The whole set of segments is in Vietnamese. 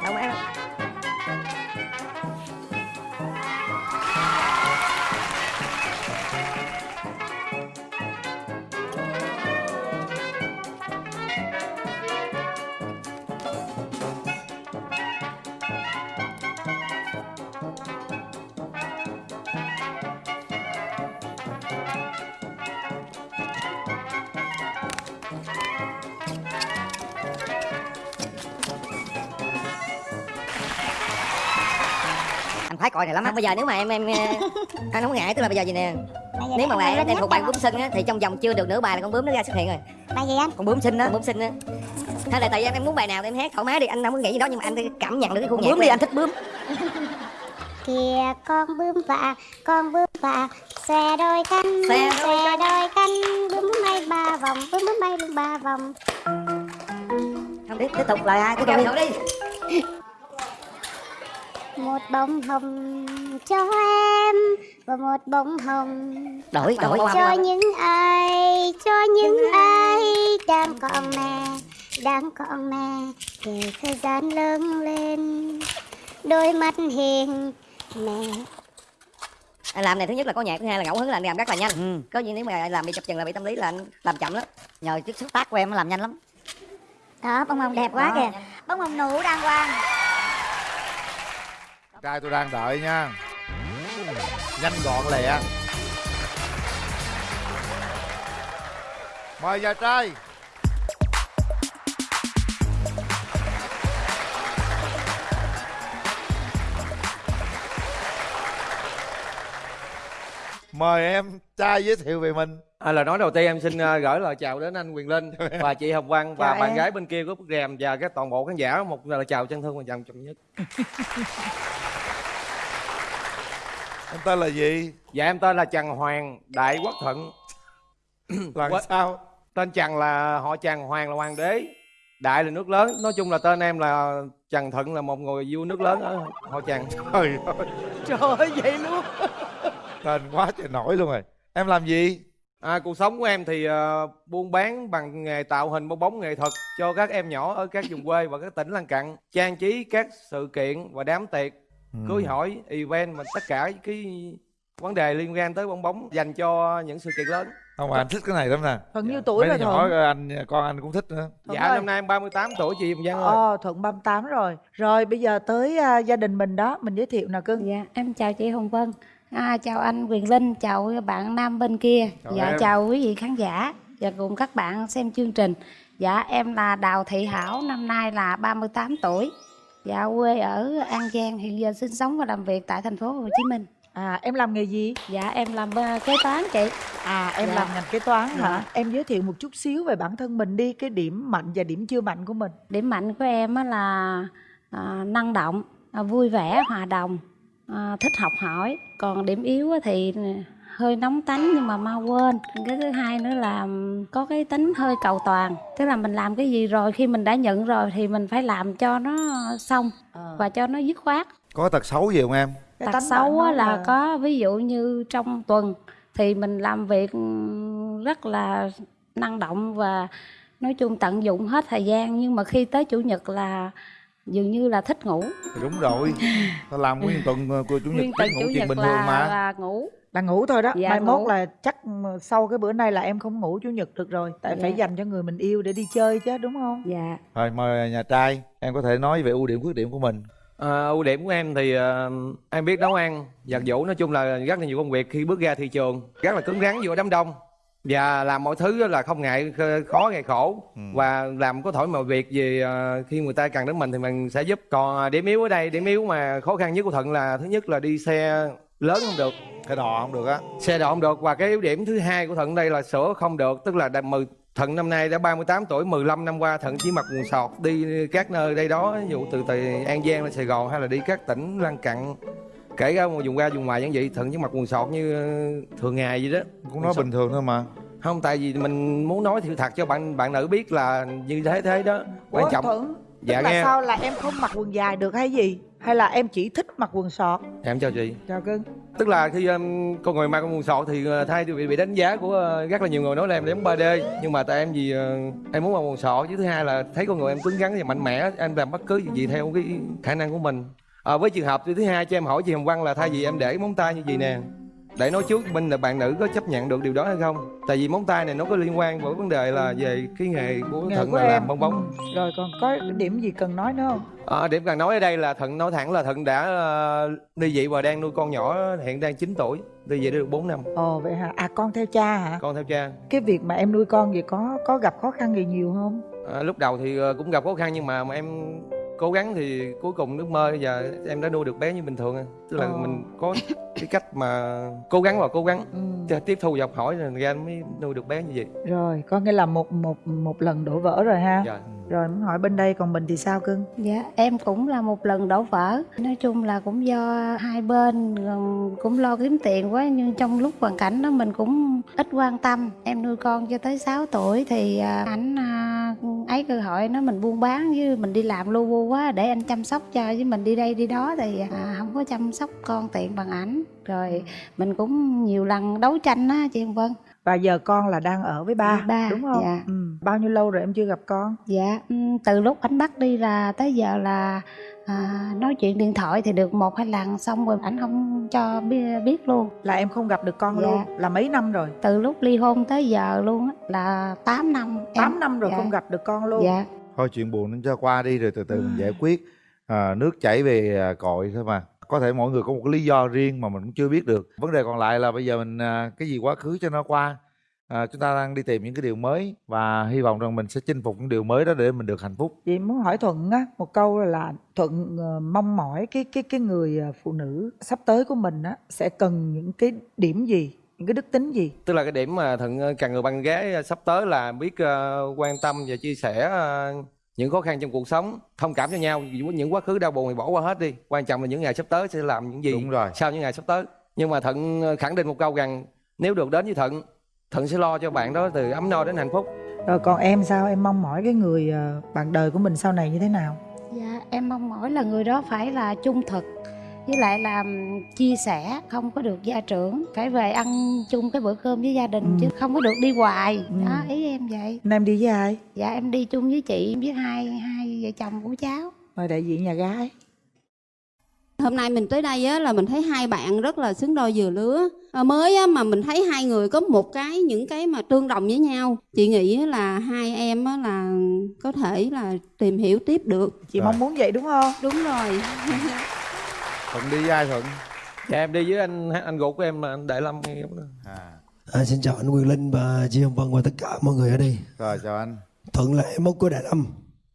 anh thoải mái khoái coi này lắm á. Bây giờ nếu mà em em anh không ngại tức là bây giờ gì nè? Nếu mà bạn em thuộc bạn cho- bướm sinh á thì trong vòng chưa được nửa bài là con bướm nó ra xuất hiện rồi. Bài gì anh? con bướm sinh á. Bướm sinh á. Hay là tại vì em em muốn bài nào thì em hát thoải mái đi anh không có nghĩ gì đó nhưng mà anh cảm nhận được cái khu nhạc bướm đi anh thích bướm. Kìa con bướm vạ, con bướm vạ Xòe đôi cánh, Xòe đôi đôi cánh Bướm bay ba vòng, bướm bướm bay luôn ba vòng. Không tiếp tiếp tục lời hai tiếp tục đi Một bông hồng cho em Và một bông hồng đổi đổi. Cho những ai, cho những ai? Đang còn mẹ, đang còn mẹ Để thời gian lớn lên. Đôi mắt hiền mẹ. Anh làm này thứ nhất là có nhạc thứ hai là ngẫu hứng là anh làm rất là nhanh. Ừ. có gì nếu mà làm bị chập chừng là bị tâm lý là anh làm chậm lắm. Nhờ chiếc xúc tác của em nó làm nhanh lắm. Đó, bông hồng đẹp quá Đó. kìa. Bông hồng nụ đàng hoàng trai tôi đang đợi nha. Nhanh gọn lẹ. Mời nhà trai. Mời em trai giới thiệu về mình. À, lời nói đầu tiên em xin ờ, gửi lời chào đến anh Quyền Linh và chị Hồng Vân và Chào bạn em. gái bên kia của bức rèm và các toàn bộ khán giả. Một lời chào chân thương và trọng trọng nhất. em tên là gì Dạ em tên là Trần Hoàng Đại Quốc Thuận. làm What? sao Tên Trần là họ Trần, Hoàng là hoàng đế, Đại là nước lớn. Nói chung là tên em là Trần Thuận là một người vua nước lớn ở họ Trần. trời ơi Trời ơi vậy luôn tên quá trời nổi luôn rồi em làm gì À, cuộc sống của em thì ờ, buôn bán bằng nghề tạo hình bong bóng nghệ thuật cho các em nhỏ ở các vùng quê và các tỉnh lân cận trang trí các sự kiện và đám tiệc cưới hỏi event và tất cả cái vấn đề liên quan tới bong bóng dành cho những sự kiện lớn không mà anh thích cái này lắm nè Thuận nhiêu tuổi Mấy rồi đứa nhỏ Thuận anh con anh cũng thích nữa Thuận dạ ơi. năm nay em 38 tuổi chị Hồng Giang ơi Ờ Thuận 38 rồi Rồi bây giờ tới à, gia đình mình đó Mình giới thiệu nào cưng Dạ, em chào chị Hồng Vân. À, chào anh Quyền Linh, chào bạn nam bên kia. Chào dạ, em. chào quý vị khán giả và cùng các bạn xem chương trình. Dạ, em là Đào Thị Hảo, năm nay là 38 tuổi. Dạ, quê ở An Giang, hiện giờ sinh sống và làm việc tại thành phố Hồ Chí Minh. À em làm nghề gì Dạ, em làm ờ, kế toán chị. À em Dạ. làm ngành kế toán hả Dạ. Em giới thiệu một chút xíu về bản thân mình đi Cái điểm mạnh và điểm chưa mạnh của mình Điểm mạnh của em á là à, năng động, à, vui vẻ, hòa đồng, à, thích học hỏi. Còn điểm yếu á thì hơi nóng tánh nhưng mà mau quên. Cái thứ hai nữa là có cái tính hơi cầu toàn. Tức là mình làm cái gì rồi khi mình đã nhận rồi thì mình phải làm cho nó xong và cho nó dứt khoát. có tật xấu gì không em Cái Tật xấu nói là có ví dụ như trong tuần thì mình làm việc rất là năng động và nói chung tận dụng hết thời gian nhưng mà khi tới chủ nhật là dường như là thích ngủ. Đúng rồi. Tao làm nguyên tuần ờ, của chủ nhật nguyên tuần ngủ chủ nhật bình thường là, mà. là ngủ. Là ngủ thôi đó. Dạ, Mai ngủ. mốt là chắc ừ, sau cái bữa nay là em không ngủ chủ nhật được rồi. Tại Dạ. phải dành cho người mình yêu để đi chơi chứ đúng không? Dạ. Rồi mời nhà trai em có thể nói về ưu điểm khuyết điểm của mình. À, ưu điểm của em thì ờ, em biết nấu ăn giặt giũ nói chung là rất là nhiều công việc khi bước ra thị trường rất là cứng rắn giữa đám đông và làm mọi thứ là không ngại kh- khó ngại khổ. Và làm có thổi mọi việc gì ờ, khi người ta cần đến mình thì mình sẽ giúp. Còn điểm yếu ở đây điểm yếu mà khó khăn nhất của thuận là thứ nhất là đi xe lớn không được. Cái đò không được á. Xe độ không được. Và cái ưu điểm thứ hai của thuận đây là sữa không được. Tức là mười thuận năm nay đã 38 tuổi 15 năm qua thuận chỉ mặc quần sọt đi các nơi đây đó ví dụ từ từ an giang lên sài gòn hay là đi các tỉnh lân cận kể cả một vùng qua vùng ngoài như vậy thuận chỉ mặc quần sọt như thường ngày vậy đó. Cũng nói bình thường thôi mà. Không tại vì mình muốn nói sự thật cho bạn bạn nữ biết là như thế thế đó. Quan Ủa, trọng Thuận Dạ Tức là nghe. sao là em không mặc quần dài được hay gì? Hay là em chỉ thích mặc quần sọt? Em chào chị. Chào cưng. Tức là khi um, con người mang con quần sọt thì uh, thay vì bị đánh giá của uh, rất là nhiều người nói là em giống 3D nhưng mà tại em vì uh, em muốn mặc quần sọt với thứ hai là thấy con người em cứng rắn và mạnh mẽ em làm bất cứ gì theo cái khả năng của mình à, với trường hợp thứ hai cho em hỏi chị Hồng Văn là thay vì em để móng tay như vậy nè để nói trước bên là bạn nữ có chấp nhận được điều đó hay không? Tại vì móng tay này nó có liên quan với vấn đề là về cái nghề của Nghề thận của là em. làm bong bóng. Ừ. rồi còn có điểm gì cần nói nữa không? À, điểm cần nói ở đây là Thận nói thẳng là Thận đã uh, ly dị và đang nuôi con nhỏ hiện đang 9 tuổi ly dị được 4 năm. Ồ vậy hả? À con theo cha hả? Con theo cha. Cái việc mà em nuôi con vậy có có gặp khó khăn gì nhiều không? À, lúc đầu thì ờ, cũng gặp khó khăn nhưng mà, mà em cố gắng thì cuối cùng ước mơ giờ em đã nuôi được bé như bình thường à. tức là Ờ. mình có cái cách mà cố gắng và cố gắng ừ. tiếp thu và học hỏi rồi ra mới nuôi được bé như vậy rồi có nghĩa là một một một lần đổ vỡ rồi ha dạ rồi muốn hỏi bên đây còn mình thì sao cưng Dạ, em cũng là một lần đổ vỡ. Nói chung là cũng do hai bên cũng lo kiếm tiền quá nhưng trong lúc hoàn cảnh đó mình cũng ít quan tâm. Em nuôi con cho tới 6 tuổi thì à, ảnh à, ấy cơ hội nó mình buôn bán với mình đi làm lu bu quá để anh chăm sóc cho với mình đi đây đi đó thì à, không có chăm sóc con tiện bằng ảnh. Rồi mình cũng nhiều lần đấu tranh á chị Hồng Vân. và giờ con là đang ở với ba, ba, đúng không dạ. ừ. bao nhiêu lâu rồi em chưa gặp con Dạ, ừm, từ lúc ảnh bắt đi là tới giờ là à, nói chuyện điện thoại thì được một hai lần xong rồi ảnh không cho biết, luôn. là em không gặp được con Dạ. luôn là mấy năm rồi Từ lúc ly hôn tới giờ luôn á là 8 năm. em- 8 năm rồi dạ. không gặp được con luôn Dạ, thôi chuyện buồn nó cho qua đi rồi từ từ mình giải quyết à, nước chảy về à, cội thôi mà có thể mỗi người có một cái lý do riêng mà mình cũng chưa biết được. Vấn đề còn lại là bây giờ mình à, cái gì quá khứ cho nó qua à, chúng ta đang đi tìm những cái điều mới và hy vọng rằng mình sẽ chinh phục những điều mới đó để mình được hạnh phúc. Chị muốn hỏi thuận á một câu là thuận ờ, mong mỏi cái cái cái người ờ, phụ nữ sắp tới của mình á sẽ cần những cái điểm gì những cái đức tính gì? Tức là cái điểm mà Thận ờ, càng người bạn gái sắp tới là biết ờ, quan tâm và chia sẻ ờ, những khó khăn trong cuộc sống thông cảm cho nhau. Những quá khứ đau buồn thì bỏ qua hết đi. Quan trọng là những ngày sắp tới sẽ làm những gì đúng rồi. sau những ngày sắp tới. Nhưng mà thận ờ, khẳng định một câu rằng nếu được đến với thận thận sẽ lo cho bạn đó từ ấm no đến hạnh phúc. Rồi còn em sao? Em mong mỏi cái người ờ, bạn đời của mình sau này như thế nào? Dạ em mong mỏi là người đó phải là trung thực với lại là chia sẻ không có được gia trưởng phải về ăn chung cái bữa cơm với gia đình Ừ. chứ không có được đi hoài. Ừ. đó ý em vậy. Em đi với ai? Dạ em đi chung với chị với hai hai vợ chồng của cháu. Mời đại diện nhà gái. Hôm nay mình tới đây á, là mình thấy hai bạn rất là xứng đôi vừa lứa. À, mới á, mà mình thấy hai người có một cái những cái mà tương đồng với nhau. Chị nghĩ á, là hai em á, là có thể là tìm hiểu tiếp được. Chị Rồi. mong muốn vậy đúng không? Đúng rồi thuận đi với ai thuận dạ em đi với anh anh ruột của em là anh đại lâm à, À, xin chào anh Quyền Linh và chị Hồng Vân và tất cả mọi người ở đây. rồi chào anh Thuận là em út của Đại Lâm.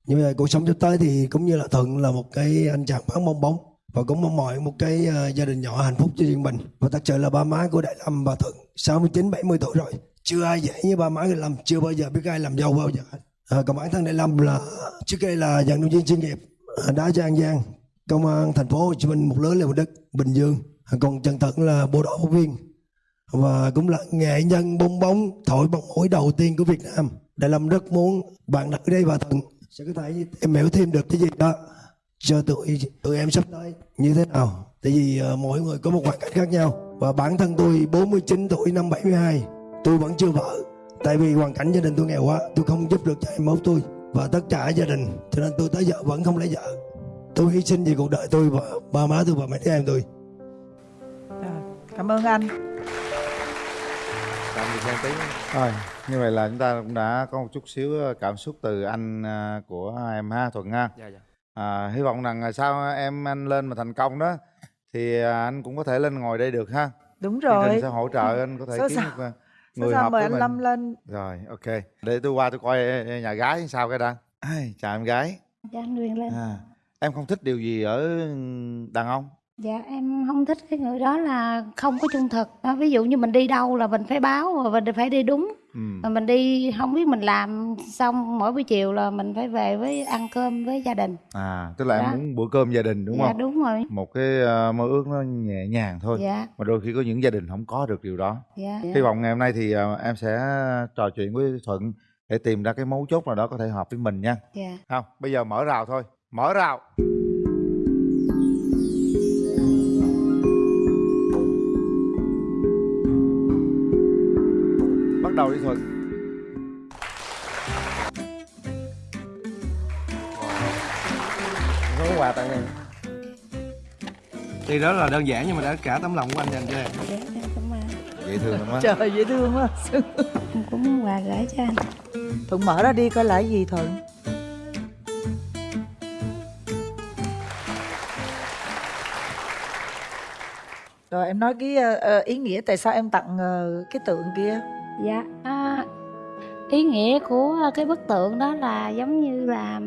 Nhưng mà cuộc sống sắp tới thì cũng như là Thuận là một cái anh chàng bán bong bóng và cũng mong mỏi một cái ờ, gia đình nhỏ hạnh phúc cho riêng mình. Và thật sự là ba má của Đại Lâm và Thuận 69 70 tuổi rồi. Chưa ai dễ như ba má Đại Lâm, chưa bao giờ biết ai làm giàu bao giờ. À, còn bản thân Đại Lâm là trước đây là vận động viên chuyên nghiệp à, đá cho An Giang, công an thành phố Hồ Chí Minh một lớn là một đất Bình Dương. Còn Trần Thật là bộ đội phóng viên và cũng là nghệ nhân bong bóng thổi bóng mũi đầu tiên của Việt Nam. Đại Lâm rất muốn bạn đặt đây và Thuận sẽ có thể em hiểu thêm được cái gì đó cho tụi tụi em sắp tới như thế nào. Tại vì uh, mỗi người có một hoàn cảnh khác nhau và bản thân tôi 49 tuổi năm 72 tôi vẫn chưa vợ. Tại vì hoàn cảnh gia đình tôi nghèo quá, tôi không giúp được cho em mốt tôi và tất cả gia đình, cho nên tôi tới giờ vẫn không lấy vợ. Tôi hy sinh vì cuộc đời tôi và ba má tôi và mấy đứa em tôi. Rồi, cảm ơn anh. Tạm biệt em tí rồi như vậy là chúng ta cũng đã có một chút xíu ờ, cảm xúc từ anh à, của em ha thuận ha dạ dạ. À, hy vọng rằng sau em anh lên mà thành công đó thì à, anh cũng có thể lên ngồi đây được ha. Đúng rồi. sẽ hỗ trợ anh có thể Sao kiếm sao? một à, người sao hợp mời anh mình. Lâm lên? Rồi ok. Để tôi qua tôi coi nhà gái sao cái đã. Ai, chào em gái. Dạ anh Nguyên lên. À, em không thích điều gì ở đàn ông? Dạ em không thích cái người đó là không có trung thực. Đó, Ví dụ như mình đi đâu là mình phải báo và mình phải đi đúng. Ừ. Mà mình đi không biết mình làm xong mỗi buổi chiều là mình phải về với ăn cơm với gia đình. À tức là em Dạ. muốn bữa cơm gia đình đúng Dạ không? đúng rồi. Một cái ờ, mơ ước nó nhẹ nhàng thôi. Dạ. Mà đôi khi có những gia đình không có được điều đó. Dạ. Hy vọng ngày hôm nay thì ờ, em sẽ trò chuyện với thuận để tìm ra cái mấu chốt nào đó có thể hợp với mình nha. Dạ. Không bây giờ mở rào thôi mở rào. Bắt đầu đi thuận. Có quà tặng em thì đó là đơn giản nhưng mà đã cả tấm lòng của anh dành cho em. Dạ, dễ thương lắm trời dễ thương quá. Cũng có muốn quà gửi cho anh. Thuận mở ra đi coi lại gì thuận? Rồi em nói cái ờ, ờ, ý nghĩa tại sao em tặng ờ, cái tượng kia? Dạ, à, ý nghĩa của cái bức tượng đó là giống như là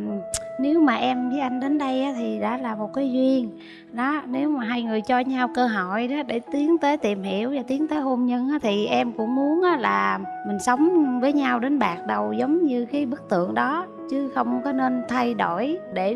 nếu mà em với anh đến đây á, thì đã là một cái duyên. Đó nếu mà hai người cho nhau cơ hội đó để tiến tới tìm hiểu và tiến tới hôn nhân á, thì em cũng muốn á, là mình sống với nhau đến bạc đầu giống như cái bức tượng đó chứ không có nên thay đổi để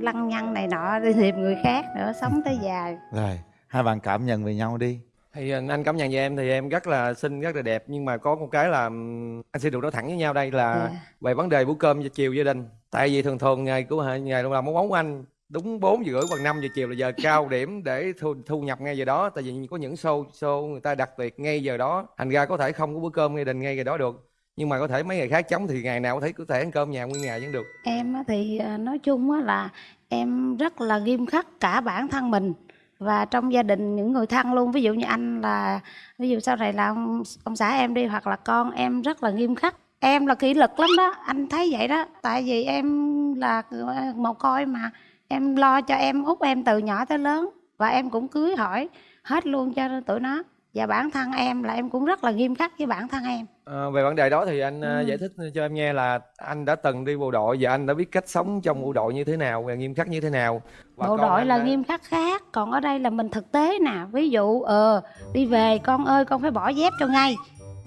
lăng nhăng này nọ đi tìm người khác nữa sống tới dài rồi hai bạn cảm nhận về nhau đi. Thì anh anh cảm nhận về em thì em rất là xinh rất là đẹp. Nhưng mà có một cái là anh sẽ được nói thẳng với nhau đây là Dạ. về vấn đề bữa cơm chiều gia đình. Tại vì thường thường ngày của ngày làm món bóng anh đúng 4 giờ rưỡi hoặc 5 giờ chiều là giờ cao điểm để thu, thu nhập ngay giờ đó. Tại vì có những show show người ta đặc biệt ngay giờ đó. Thành ra có thể không có bữa cơm gia đình ngay giờ đó được. Nhưng mà có thể mấy ngày khác chống thì ngày nào có thể có thể ăn cơm nhà nguyên ngày vẫn được. Em thì à, nói chung á là em rất là nghiêm khắc cả bản thân mình và trong gia đình những người thân luôn ví dụ như anh là ví dụ sau này là ông, ông xã em đi hoặc là con em rất là nghiêm khắc. Em là kỷ luật lắm đó anh thấy vậy đó. Tại vì em là ờ, một coi mà. Em lo cho em út em từ nhỏ tới lớn. Và em cũng cưới hỏi hết luôn cho tụi nó và bản thân em là em cũng rất là nghiêm khắc với bản thân em. Ờ, về vấn đề đó thì anh ờ, Ừ. giải thích cho em nghe là anh đã từng đi bộ đội và anh đã biết cách sống trong bộ đội như thế nào và nghiêm khắc như thế nào. Và bộ đội là đã- nghiêm khắc khác còn ở đây là mình thực tế nè. Ví dụ ờ. đi về con ơi con phải bỏ dép cho ngay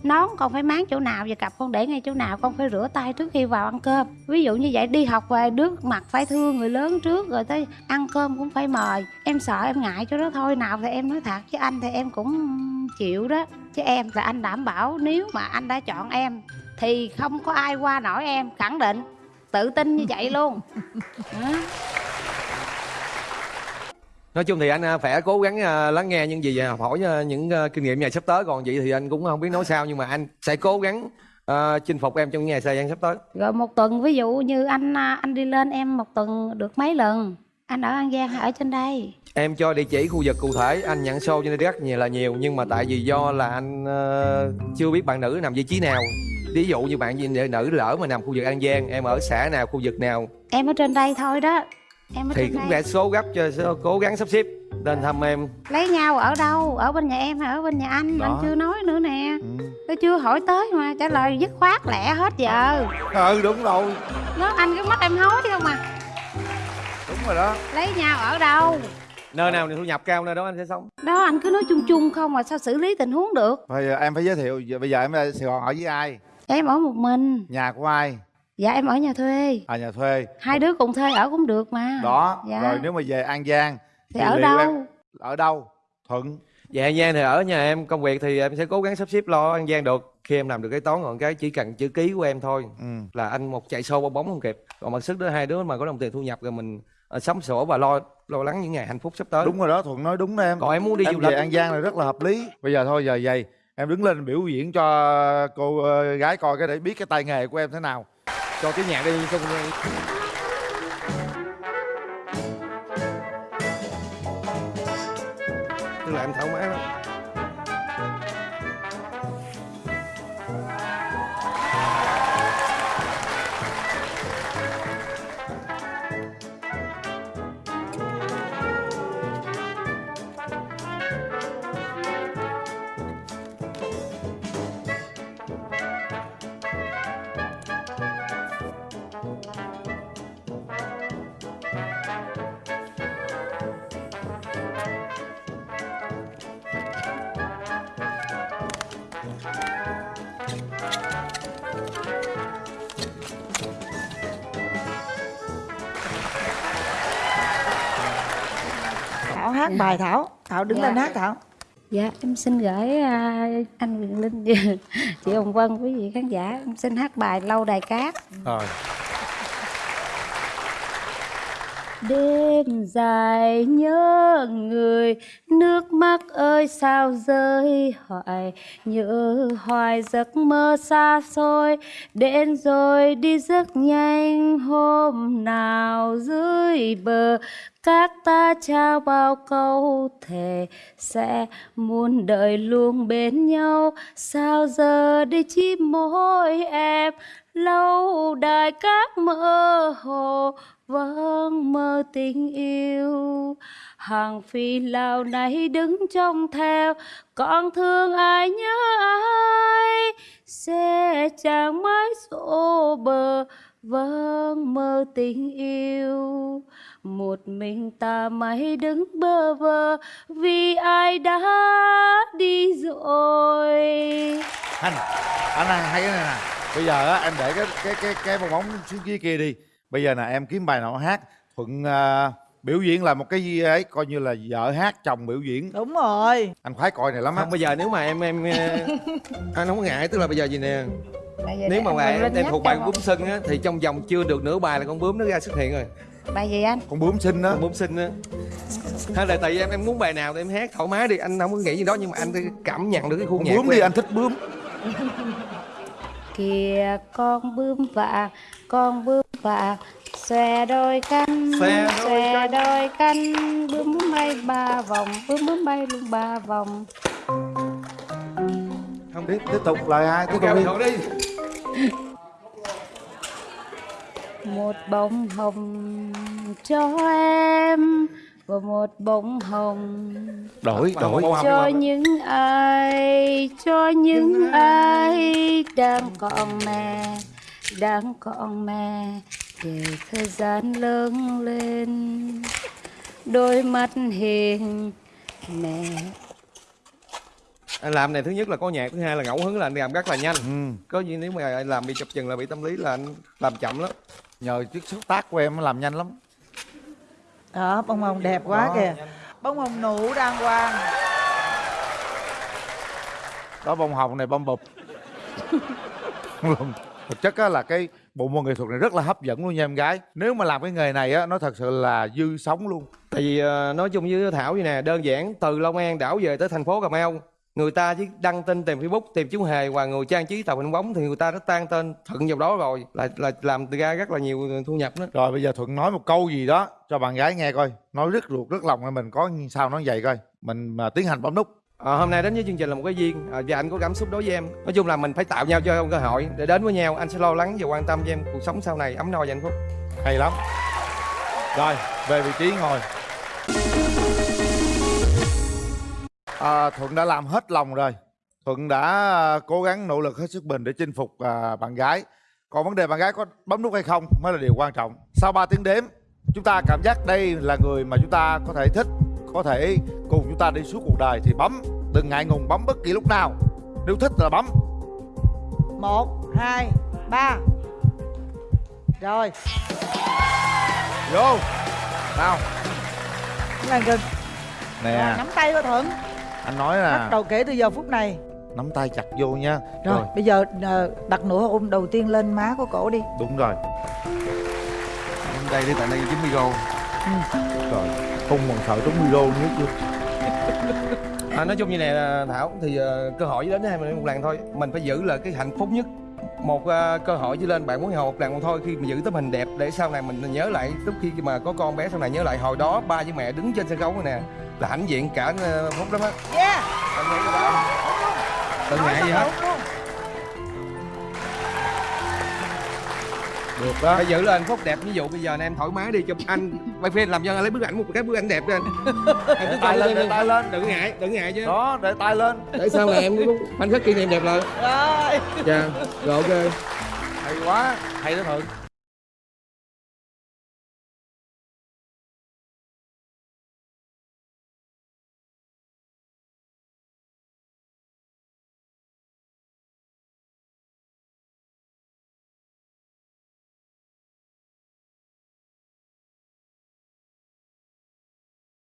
nón con phải máng chỗ nào và cặp con để ngay chỗ nào con phải rửa tay trước khi vào ăn cơm. Ví dụ như vậy đi học về nước mặt phải thương người lớn trước rồi tới ăn cơm cũng phải mời. Em sợ em ngại chỗ đó thôi nào thì em nói thật chứ anh thì em cũng chịu đó. Chứ em là anh đảm bảo nếu mà anh đã chọn em thì không có ai qua nổi em khẳng định. Tự tin như vậy luôn. Đó. Nói chung thì anh ờ, phải cố gắng ờ, lắng nghe những gì và học hỏi ờ, những kinh nghiệm ngày sắp tới còn vậy thì anh cũng không biết nói sao nhưng mà anh sẽ cố gắng ờ, chinh phục em trong ngày thời gian sắp tới Rồi một tuần ví dụ như anh à, anh đi lên em một tuần được mấy lần? Anh ở An Giang hay ở trên đây? em cho địa chỉ khu vực cụ thể anh nhận show trên đây rất nhiều là nhiều nhưng mà tại vì do là anh ờ, chưa biết bạn nữ nằm vị trí nào ví dụ như bạn nữ lỡ mà nằm khu vực an giang em ở xã nào khu vực nào Em ở trên đây thôi đó. Em thì cũng sẽ số gấp cho cố gắng sắp xếp lên thăm em Lấy nhau ở đâu? Ở bên nhà em hay ở bên nhà anh? Đó. Anh chưa nói nữa nè. ừ. Tôi chưa hỏi tới mà trả lời dứt khoát lẹ hết giờ. ừ đúng rồi Nó anh cứ mắt em hối không à. đúng rồi đó Lấy nhau ở đâu? nơi nào thì thu nhập cao nơi đó anh sẽ sống Đó anh cứ nói chung chung không mà sao xử lý tình huống được? bây giờ em phải giới thiệu bây giờ em ở sài gòn ở với ai Em ở một mình. nhà của ai Dạ em ở nhà thuê. à nhà thuê Hai đứa cùng thuê ở cũng được mà. đó Dạ. rồi nếu mà về an giang Thì ở liệu đâu? em ở đâu thuận Dạ An Giang thì ở nhà em công việc thì em sẽ cố gắng sắp xếp lo An Giang được khi em làm được cái toán còn cái chỉ cần chữ ký của em thôi ừ. là anh một chạy sâu bong bóng không kịp còn mặt sức đó hai đứa mà có đồng tiền thu nhập rồi mình ờ, sống sổ và lo lo lắng những ngày hạnh phúc sắp tới đúng rồi đó thuận nói đúng đó em còn em muốn đi em du về lịch an giang là rất là hợp lý bây giờ thôi giờ vậy em đứng lên biểu diễn cho cô ờ, gái coi cái để biết cái tay nghề của em thế nào cho cái nhạc đi xong hát bài thảo thảo đứng Dạ. lên hát thảo Dạ, em xin gửi à, anh Quyền Linh, chị Hồng Vân, quý vị khán giả. Em xin hát bài Lâu Đài Cát. rồi đêm dài nhớ người. Nước mắt ơi, sao rơi hoài? Nhớ hoài giấc mơ xa xôi. Đến rồi đi rất nhanh, hôm nào dưới bờ, các ta trao bao câu thề sẽ muôn đời luôn bên nhau. Sao giờ đi chim môi em, lâu đài các mơ hồ vâng mơ tình yêu. Hàng phi lao này đứng trông theo con thương ai nhớ ai? Xe chàng mái xô bờ. Vâng mơ tình yêu. Một mình ta mãi đứng bơ vơ, vì ai đã đi rồi? Anh anh hay cái này nè bây giờ á, em để cái cái cái cái bong bóng xuống dưới kia đi bây giờ nè em kiếm bài nào hát. Thuận à, biểu diễn là một cái gì ấy coi như là vợ hát chồng biểu diễn. Đúng rồi. Anh khoái coi này lắm á. Không bây giờ nếu mà em em ờ, anh không có ngại tức là bây giờ gì nè? Nếu mà lên em thuộc bài một- bướm sưng á thì trong vòng chưa được nửa bài là con bướm nó ra xuất hiện rồi. Bài gì anh? Con bướm xinh đó con bướm xinh á. Hay là tại vì em em muốn bài nào thì em hát thoải mái đi. Anh không có nghĩ gì đó nhưng mà anh cảm nhận được cái khu con nhạc bướm đi em. anh thích bướm kìa con bướm vàng con bướm vàng xòe đôi cánh Xòe đôi xòe đôi cánh bướm bướm bay ba vòng bướm bướm bay luôn ba vòng. Không tiếp tiếp tục lời hai tiếp tục đi. Một bông hồng cho em và một bông hồng. Đổi đổi. Bông hồng cho những ai cho những ai đang còn mẹ đang còn mẹ để thời gian lớn lên. Đôi mắt hiền mẹ. Anh làm này thứ nhất là có nhạc thứ hai là ngẫu hứng là anh làm rất là nhanh. Ừ. có gì nếu mà anh làm bị chập chừng là bị tâm lý là anh làm chậm lắm. Nhờ chiếc xúc tác của em nó làm nhanh lắm đó bông hồng đẹp quá Đó. kìa. Bông hồng nụ đàng hoàng. Đó bông hồng này bông bụp. Thực chất á là cái bộ môn nghệ thuật này rất là hấp dẫn luôn nha em gái. Nếu mà làm cái nghề này á nó thật sự là dư sống luôn. Tại vì ờ, nói chung với thảo vậy nè đơn giản từ long an đảo về tới thành phố cà mau người ta chỉ đăng tin tìm facebook tìm chú hề và người trang trí tàu hình bóng thì người ta đã tan tên thuận vào đó rồi là là làm ra rất là nhiều thu nhập đó. Rồi bây giờ thuận nói một câu gì đó cho bạn gái nghe coi. Nói rất ruột rất lòng mình có sao nói vậy coi. Mình mà tiến hành bấm nút. Ờ, hôm nay đến với chương trình là một cái duyên. À, và anh có cảm xúc đối với em. Nói chung là mình phải tạo nhau cho cơ hội để đến với nhau. Anh sẽ lo lắng và quan tâm cho em cuộc sống sau này ấm no và hạnh phúc. Hay lắm. Rồi về vị trí ngồi à, thuận đã làm hết lòng rồi. Thuận đã à, cố gắng nỗ lực hết sức mình để chinh phục à, bạn gái. Còn vấn đề bạn gái có bấm nút hay không mới là điều quan trọng. Sau 3 tiếng đếm chúng ta cảm giác đây là người mà chúng ta có thể thích có thể cùng chúng ta đi suốt cuộc đời thì bấm. Đừng ngại ngùng bấm bất kỳ lúc nào. Nếu thích là bấm. Một hai ba. Rồi. Vô. Nào. Làm gần nè. Rồi, nắm tay vào thuận anh nói bắt là đầu kể từ giờ phút này. Nắm tay chặt vô nha. Rồi, bây giờ ờ, đặt nửa hôn đầu tiên lên má của cổ đi. Đúng rồi. Đến đây đi tại đây chín micro rồi không còn sợ trúng micro nữa chưa à, nói chung như này là thảo thì ờ, cơ hội chỉ đến với hai mình một lần thôi. Mình phải giữ là cái hạnh phúc nhất. Một ờ, cơ hội chỉ lên bạn muốn hầu một lần thôi khi mà giữ tấm hình đẹp để sau này mình nhớ lại lúc khi mà có con bé sau này nhớ lại hồi đó ba với mẹ đứng trên sân khấu này nè là hãnh diện cả ờ, phút lắm á. Yeah. Anh nghĩ gì đó đừng ngại gì hết. được đó. Phải giữ lên phúc đẹp ví dụ bây giờ này em thoải mái đi chụp anh. Quay phim làm cho anh lấy bức ảnh một cái bức ảnh đẹp cho anh. Cứ tay lên để tay lên. đừng ngại đừng ngại chứ. Đó để tay lên. Để sau này em cũng khoảnh khắc kỷ niệm đẹp lại. Rồi. Dạ rồi ok. Hay quá. Hay đó thuận